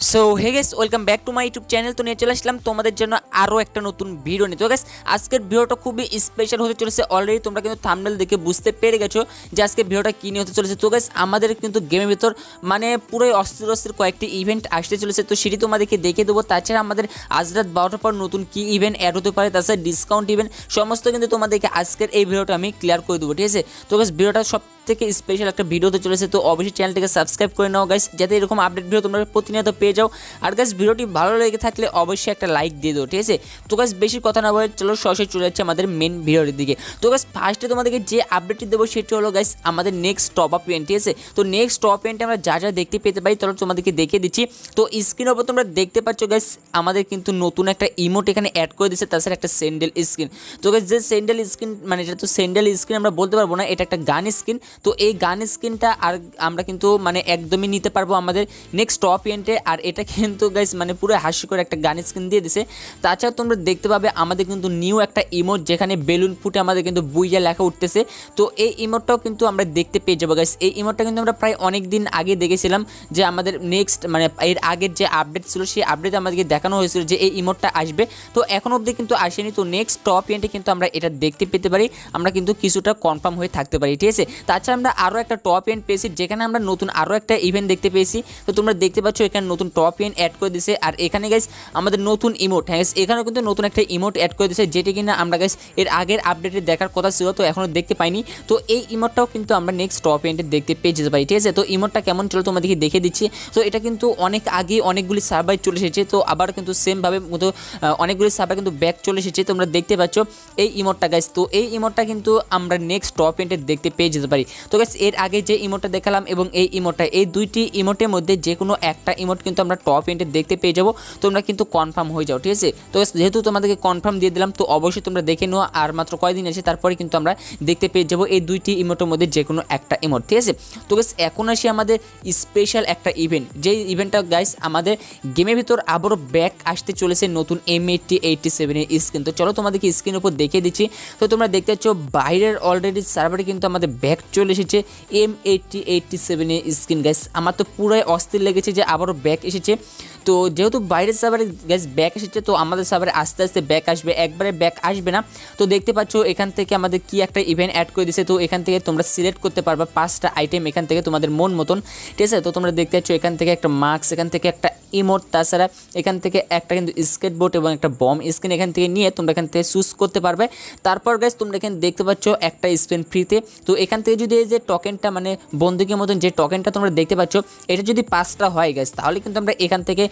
So hey guys welcome back to my YouTube channel তো নিয়ে চলে আসলাম তোমাদের জন্য আরও একটা নতুন ভিডিও নিয়ে। তো গেস আজকের ভিডিওটা খুবই স্পেশাল হতে চলেছে। অলরেডি তোমরা কিন্তু থামনেল দেখে বুঝতে পেরে গেছো যে আজকে ভিডিওটা কী নিয়ে হতে চলেছে। তো গেস আমাদের কিন্তু গেমের ভিতর মানে পুরোই অস্থির অস্থির কয়েকটি ইভেন্ট আসতে চলেছে। তো সেটি তোমাদেরকে দেখে দেবো। তাছাড়া আমাদের আজ রাত বারোটার পর নতুন কী ইভেন্ট অ্যাড হতে পারে, তাছাড়া ডিসকাউন্ট ইভেন্ট সমস্ত কিন্তু তোমাদেরকে আজকের এই ভিডিওটা আমি ক্লিয়ার করে দেবো। ঠিক আছে? তো গেস ভিডিওটা সব থেকে স্পেশাল একটা ভিডিও ভিডিওতে চলেছে, তো অবশ্যই চ্যানেলটিকে সাবস্ক্রাইব করে নাও গাইস যাতে এরকম আপডেট ভিডিও তোমরা প্রতিনিয়ত পেয়ে যাও। আর গাইস ভিডিওটি ভালো লেগে থাকলে অবশ্যই একটা লাইক দিয়ে দাও, ঠিক আছে? তো গাইস বেশি কথা না বলে চলো সরাসরি চলে যাচ্ছে আমাদের মেন ভিডিওর দিকে। তো গাইস ফার্স্টে তোমাদেরকে যে আপডেটটি দেবো সেটি হলো গাইস আমাদের নেক্সট টপ আপ ইভেন্ট ঠিক আছে? তো নেক্সট টপ ইভেন্টে আমরা যা যা দেখতে পেতে পারি, চলো তোমাদেরকে দেখিয়ে দিচ্ছি। তো স্ক্রিনের ওপর তোমরা দেখতে পাচ্ছ গাইস আমাদের কিন্তু নতুন একটা ইমোট এখানে অ্যাড করে দিচ্ছে তাছাড়া একটা স্যান্ডেল স্ক্রিন তো গাইস যে স্যান্ডেল স্ক্রিন মানে এটা তো স্যান্ডেল স্ক্রিন আমরা বলতে পারব না, এটা একটা গান স্ক্রিন তো এই গান স্ক্রিনটা আর আমরা কিন্তু মানে একদমই নিতে পারব আমাদের নেক্সট টপ ইভেন্টে আর এটা কিন্তু গাইস মানে পুরো হাস্যকর একটা গান স্ক্রিন দিয়ে দিছে। তাছাড়া তোমরা দেখতে পাবে আমাদের কিন্তু নিউ একটা ইমোট যেখানে বেলুন ফুটে আমাদের কিন্তু বুইয়া লেখা উঠতেছে। তো এই ইমোটটাও কিন্তু আমরা দেখতে পেয়ে যাব গাইস এই ইমোটটা কিন্তু আমরা প্রায় অনেক দিন আগে দেখেছিলাম যে আমাদের নেক্সট মানে এর আগের যে আপডেট ছিল, সেই আপডেট আমাদেরকে দেখানো হয়েছিল যে এই ইমোটটা আসবে। তো এখন অবধি কিন্তু আসেনি। তো নেক্সট টপ ইভেন্টে কিন্তু আমরা এটা দেখতে পেতে পারি। আমরা কিন্তু কিছুটা কনফার্ম হয়ে থাকতে পারি, ঠিক আছে? তাছাড়া আমরা আরও একটা টপ ইভেন্ট পেয়েছি, যেখানে আমরা নতুন আরও একটা ইভেন্ট দেখতে পেয়েছি। তো তোমরা দেখতে পাচ্ছ এখানে নতুন টপ ইভেন্ট অ্যাড করে দিয়েছে আর এখানে গাইস আমাদের নতুন ইমোট হ্যাঁ এখানেও কিন্তু নতুন একটা ইমোট অ্যাড করে দিছে, যেটি কিনা আমরা গাইস এর আগের আপডেটে দেখার কথা ছিল, তো এখনও দেখতে পাইনি। তো এই ইমোটটাও কিন্তু আমরা নেক্সট টপ ইভেন্টে দেখতে পেয়ে যেতে পারি, ঠিক আছে? তো ইমোটটা কেমন চলো তোমাদেরকে দেখে দিচ্ছি। তো এটা কিন্তু অনেক আগে অনেকগুলি সার্ভার চলে এসেছে, তো আবার কিন্তু সেমভাবে মতো অনেকগুলি সার্ভার কিন্তু ব্যাক চলে এসেছে, তোমরা দেখতে পাচ্ছ। এই ইমোটটা গাইস তো এই ইমোটটা কিন্তু আমরা নেক্সট টপ ইভেন্টে দেখতে পেয়ে যেতে পারি। তো গাইস এর আগে যে ইমোটটা দেখালাম এবং এই ইমোটটা এই দুইটি ইমোটের মধ্যে যে কোনো একটা ইমোট কিন্তু আমরা টপ ইভেন্টে দেখতে পেয়ে যাব। তোমরা কিন্তু কনফার্ম হয়ে যাও, ঠিক আছে? তো যেহেতু তোমাদেরকে কনফার্ম দিয়ে দিলাম, তো অবশ্যই তোমরা দেখে নেওয়া আর মাত্র কয়দিন আছে, তারপরে কিন্তু আমরা দেখতে পেয়ে যাব এই দুইটি ইমোটের মধ্যে যে কোনো একটা ইমোট ঠিক আছে? তো গাইস এখন আসি আমাদের স্পেশাল একটা ইভেন্ট যেই ইভেন্টটা গাইস আমাদের গেমের ভিতর আবারও ব্যাক আসতে চলেছে নতুন এম এইটটি এইটটি সেভেনের স্ক্রিন তো চলো তোমাদেরকে স্ক্রিনের উপর দেখিয়ে দিচ্ছি। তো তোমরা দেখতে পাচ্ছ, বাইরের অলরেডি সার্ভারে কিন্তু আমাদের ব্যাক চলে এসেছে এম এইটটি এইটটি সেভেনের স্ক্রিন গ্যাস আমার তো পুরাই অস্থির লেগেছে যে আবারও ব্যাক এসেছে। তো যেহেতু বাইরের সার্ভারে গ্যাস ব্যাক এসেছে, তো আমাদের সার্ভারে আস্তে আস্তে ব্যাক আসবে। একবারে ব্যাক আসবে না। তো দেখতে পাচ্ছ, এখান থেকে আমাদের কি একটা ইভেন্ট অ্যাড করে দিয়েছে। তো এখান থেকে তোমরা সিলেক্ট করতে পারবে পাঁচটা আইটেম এখান থেকে তোমাদের মন মতন। ঠিক আছে? তো তোমরা দেখতে পাচ্ছ, এখান থেকে একটা মাস্ক এখান থেকে একটা ইমোট তাছাড়া এখান থেকে একটা কিন্তু স্কেটবোর্ড এবং একটা বম স্ক্রিন এখান থেকে নিয়ে তোমরা এখান থেকে চুজ করতে পারবে। তারপর গ্যাস তোমরা এখানে দেখতে পাচ্ছ, একটা স্পেন ফ্রিতে তো এখান থেকে যদি এই যে টোকেনটা মানে বন্দুকের মতন যে টোকেনটা তোমরা দেখতে পাচ্ছ, এটা যদি পাঁচটা হয় গ্যাস তাহলে কিন্তু আমরা এখান থেকে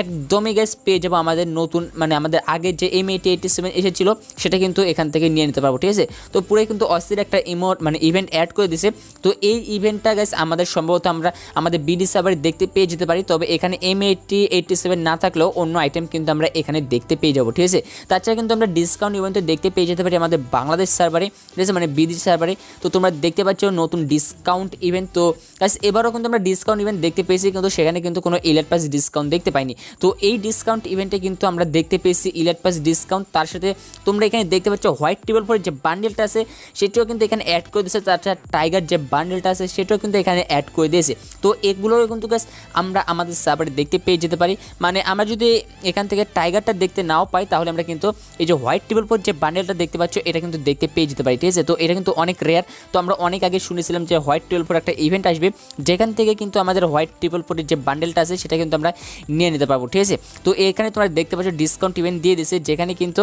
একদমই গ্যাস পেয়ে যাব আমাদের নতুন মানে আমাদের আগে যে এম এইটি এইটি সেভেন এসেছিল, সেটা কিন্তু এখান থেকে নিয়ে নিতে পারব, ঠিক আছে? তো পুরোই কিন্তু অস্থির একটা ইমোট মানে ইভেন্ট অ্যাড করে দিছে। তো এই ইভেন্টটা গ্যাস আমাদের সম্ভবত আমরা আমাদের বিডি সার্ভারে দেখতে পেয়ে যেতে পারি, তবে এখানে এম এইটটি সেভেন না থাকলেও অন্য আইটেম কিন্তু আমরা এখানে দেখতে পেয়ে যাব, ঠিক আছে? তাছাড়া কিন্তু আমরা ডিসকাউন্ট ইভেন্ট দেখতে পেয়ে যেতে পারি আমাদের বাংলাদেশ সার্ভারে ঠিক আছে? মানে বিডি সার্ভারে তো তোমরা দেখতে পাচ্ছ নতুন ডিসকাউন্ট ইভেন্ট তো গাইস এবারও কিন্তু আমরা ডিসকাউন্ট ইভেন্ট দেখতে পেয়েছি, কিন্তু সেখানে কিন্তু কোনো ইলেট পাস ডিসকাউন্ট দেখতে পাইনি। তো এই ডিসকাউন্ট ইভেন্টে কিন্তু আমরা দেখতে পেয়েছি ইলেট পাস ডিসকাউন্ট তার সাথে তোমরা এখানে দেখতে পাচ্ছ হোয়াইট টেবিল ফোর যে বান্ডেলটা আছে, সেটিও কিন্তু এখানে অ্যাড করে দিয়েছে। তাছাড়া টাইগার যে বান্ডেলটা আছে, সেটাও কিন্তু এখানে অ্যাড করে দিয়েছে। তো এগুলোও কিন্তু গাছ আমরা আমাদের সার্ভারে দেখতে পেয়ে যেতে পারি। মানে আমরা যদি এখান থেকে টাইগারটা দেখতে নাও পাই, তাহলে আমরা কিন্তু এই যে হোয়াইট টেবিল ফোর যে বান্ডেলটা দেখতে পাচ্ছ, এটা কিন্তু দেখতে পেয়ে যেতে পারি। ঠিক আছে? তো এটা কিন্তু অনেক রেয়ার তো আমরা অনেক শুনেছিলাম যে হোয়াইট টেবিল ফোর একটা ইভেন্ট আসবে। যেখান থেকে কিন্তু আমাদের হোয়াইট টেবিল ফোরের যে বান্ডেলটা আছে, সেটা কিন্তু আমরা নিয়ে নিতে পারব, ঠিক আছে? তো এখানে তোমরা দেখতে পাচ্ছ ডিসকাউন্ট ইভেন্ট দিয়ে দিয়েছে যেখানে কিন্তু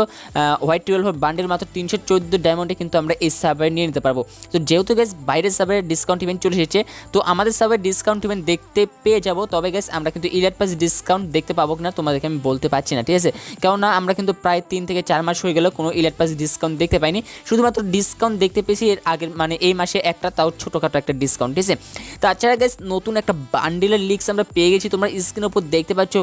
হোয়াইট টুয়েলভ বান্ডেল মাত্র তিনশো চোদ্দ ডায়মন্ডে কিন্তু আমরা এই সার্ভারে নিয়ে নিতে পারব। তো যেহেতু গ্যাস বাইরের সার্ভারে ডিসকাউন্ট ইভেন্ট চলে এসেছে, তো আমাদের সার্ভারে ডিসকাউন্ট ইভেন্ট দেখতে পেয়ে যাব, তবে গ্যাস আমরা কিন্তু ইলেট পাস ডিসকাউন্ট দেখতে পাবো না তোমাদেরকে আমি বলতে পারছি না, ঠিক আছে? কেননা আমরা কিন্তু প্রায় তিন থেকে চার মাস হয়ে গেল কোনো ইলেট পাস ডিসকাউন্ট দেখতে পাইনি। শুধুমাত্র ডিসকাউন্ট দেখতে পেয়েছি এর আগের মানে এই মাসে একটা, তাও ছোটোখাটো একটা ডিসকাউন্ট ঠিক আছে? তাছাড়া গ্যাস নতুন একটা বান্ডেলের লিক্স আমরা পেয়ে গেছি। তোমরা স্ক্রিনের উপর দেখতে পাচ্ছ,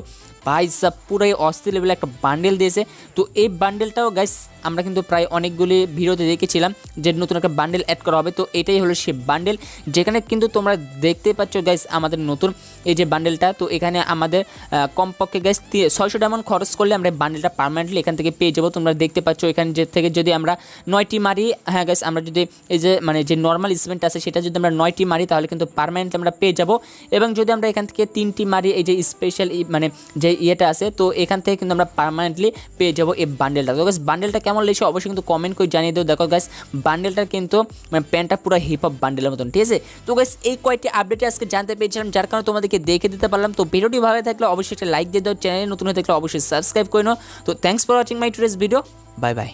ভাই সাব, পুরাই অস্থির লেভেলে একটা বান্ডেল দিয়েছে। তো এই বান্ডেলটাও গাইস আমরা কিন্তু প্রায় অনেকগুলি ভিডিওতে দেখেছিলাম যে নতুন একটা বান্ডেল অ্যাড করা হবে। তো এটাই হলো সে বান্ডেল যেখানে কিন্তু তোমরা দেখতে পাচ্ছ গাইস আমাদের নতুন এই যে বান্ডেলটা তো এখানে আমাদের কমপক্ষে গ্যাস ছয়শো ডায়মন্ড খরচ করলে আমরা বান্ডেলটা পার্মানেন্টলি এখান থেকে পেয়ে যাব। তোমরা দেখতে পাচ্ছ এখান থেকে যদি আমরা নয়টি মারি হ্যাঁ গ্যাস আমরা যদি এই যে মানে যে নর্মাল ইভেন্ট আছে, সেটা যদি আমরা নয়টি মারি, তাহলে কিন্তু পার্মানেন্টলি আমরা পেয়ে যাব। এবং যদি আমরা এখান থেকে তিনটি মারি, এই যে স্পেশাল মানে যে ইয়েটা আছে, তো এখান থেকে কিন্তু আমরা পার্মানেন্টলি পেয়ে যাব এই বান্ডেলটা তো গ্যাস বান্ডেলটা কেমন লেগেছে অবশ্যই কিন্তু কমেন্ট করে জানিয়ে দেবো দেখো গ্যাস বান্ডেলটা কিন্তু মানে প্যান্টটা পুরো হিপ হপ বান্ডেলের মতন, ঠিক আছে? তো গ্যাস এই কয়েকটি আপডেট আজকে জানতে পেরেছিলাম। যার কারণে তোমাদেরকে দেখে দিতে পারলাম। তো ভিডিওটি ভালো থাকলে অবশ্যই একটা লাইক দিয়ে দাও। চ্যানেলে নতুন হয়ে থাকলে অবশ্যই সাবস্ক্রাইব করে নাও। তো thanks for watching my today's video bye bye